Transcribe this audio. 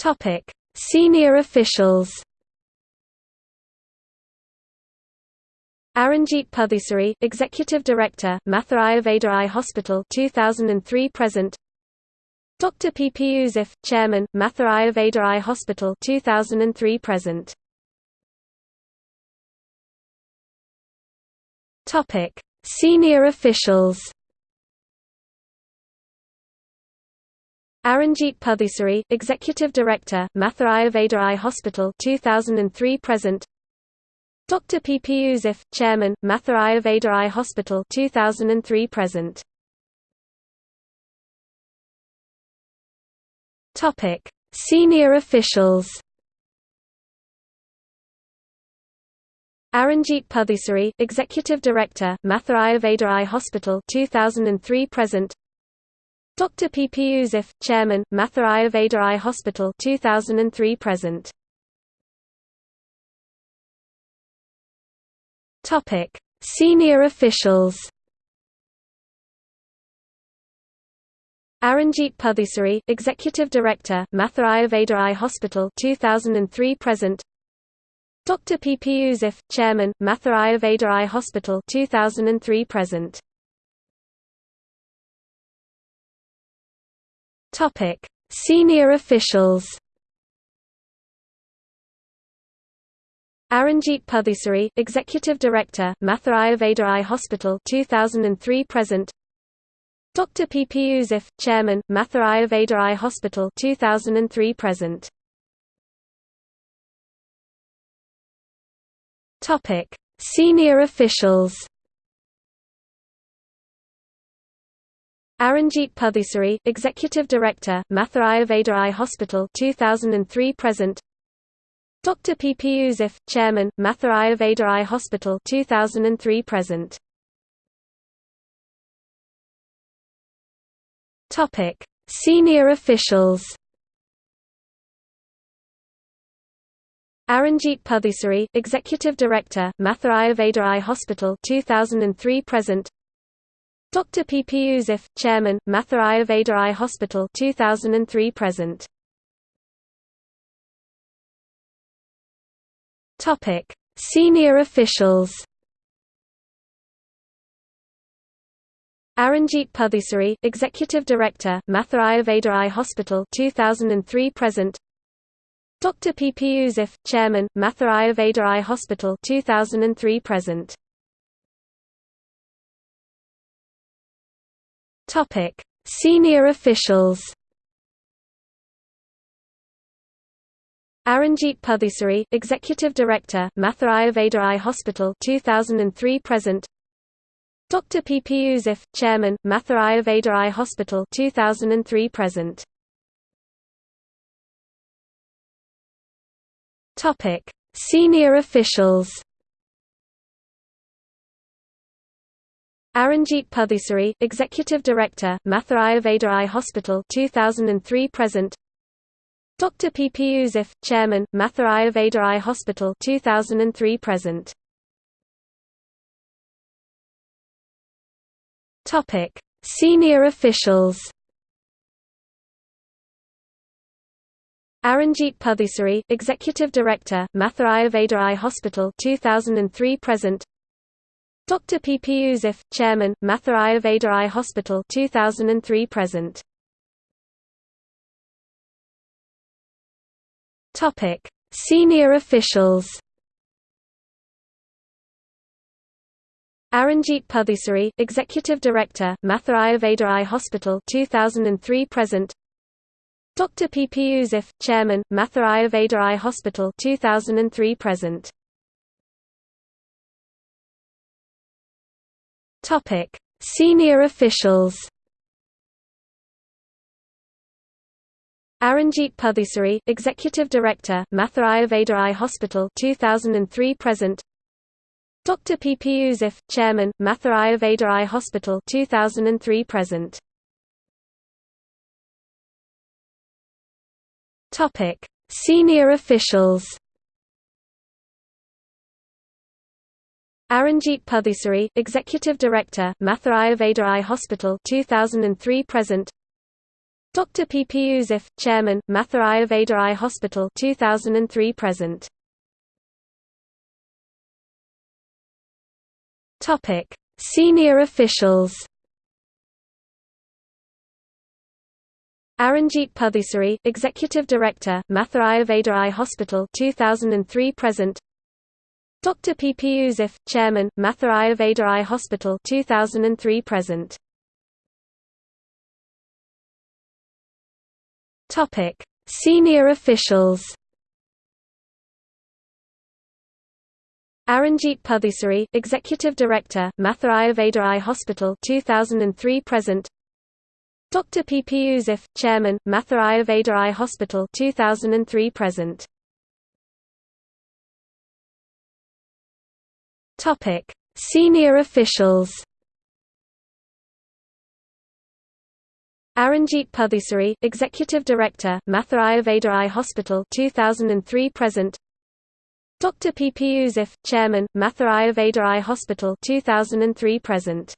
Topic: Senior officials. Aranjeet Puthusary, Executive Director, Mathur Ayurveda Hospital 2003 present. Dr. P. P. Yusuf, Chairman, Mathur Ayurveda Hospital 2003 present. Topic: Senior officials. Aranjeet Puthusary, Executive Director, Mathur Ayurveda Eye Hospital 2003 present. Dr. P. P. Yusuf, Chairman, Mathur Ayurveda Eye Hospital 2003 present. Topic: Senior officials. Aranjeet Puthusary, Executive Director, Mathur Ayurveda Eye Hospital 2003 present. Dr. P. P. Yusuf, Chairman, Mathur Ayurveda Eye Hospital 2003 present. Topic: Senior officials. Aranjeet Puthusary, Executive Director, Mathur Ayurveda Eye Hospital 2003 present. Dr. P. P. Yusuf, Chairman, Mathur Ayurveda Eye Hospital 2003 present. Topic: Senior officials. Aranjeet Puthusary, Executive Director, Mathur Ayurveda Hospital 2003 present. Dr. P. P. Yusuf, Chairman, Mathur Ayurveda Hospital 2003 present. Topic: Senior officials. Aranjeet Puthusary, Executive Director, Mathur Ayurveda Hospital 2003 present. Dr. P. P. Yusuf, Chairman, Mathur Ayurveda Hospital 2003 present. Topic: Senior officials. Aranjeet Puthusary, Executive Director, Mathur Ayurveda Hospital 2003 present. Dr. P. P. Yusuf, Chairman, Mathur Ayurveda Hospital 2003 present. Topic: Senior officials. Aranjeet Puthusary, Executive Director, Mathur Ayurveda Hospital 2003 present. Dr. P. P. Yusuf, Chairman, Mathur Ayurveda Hospital 2003 present. Topic: Senior officials. Aranjeet Puthusary, Executive Director, Mathur Ayurveda Eye Hospital 2003 present. Dr. P. P. Yusuf, Chairman, Mathur Ayurveda Eye Hospital 2003 present. Topic: Senior officials. Aranjeet Puthusary, Executive Director, Mathur Ayurveda Eye Hospital 2003 present. Dr. P. P. Yusuf, Chairman, Mathur Ayurveda Eye Hospital 2003 present. Topic: Senior officials. Aranjeet Puthusary, Executive Director, Mathur Ayurveda Eye Hospital 2003 present. Dr. P. P. Yusuf, Chairman, Mathur Ayurveda Eye Hospital 2003 present. Topic: Senior officials. Aranjeet Puthusary, Executive Director, Mathur Ayurveda Eye Hospital 2003 present. Dr. P. P. Yusuf, Chairman, Mathur Ayurveda Eye Hospital 2003 present. Topic: Senior officials. Aranjeet Puthusary, Executive Director, Mathur Ayurveda Hospital 2003 present. Dr. P. P. Yusuf, Chairman, Mathur Ayurveda Hospital 2003 present. Topic: Senior officials. Aranjeet Puthusary, Executive Director, Mathur Ayurveda Hospital 2003 present. Dr. P. P. Yusuf, Chairman, Mathur Ayurveda Hospital 2003 present. Topic: Senior officials. Aranjit Puthusari, Executive Director, Mathur Ayurveda Hospital 2003 present. Dr. P. P. Yusuf, Chairman, Mathur Ayurveda Hospital 2003 present. Topic: Senior officials. Aranjit Puthusari, Executive Director, Mathur Ayurveda Eye Hospital 2003 present. Dr. P. P. Yusuf, Chairman, Mathur Ayurveda Eye Hospital 2003 present. Topic: Senior officials. Aranjit Puthusari, Executive Director, Mathur Ayurveda Eye Hospital 2003 present. Dr. P. P. Yusuf, Chairman, Mathur Ayurveda Eye Hospital 2003 present.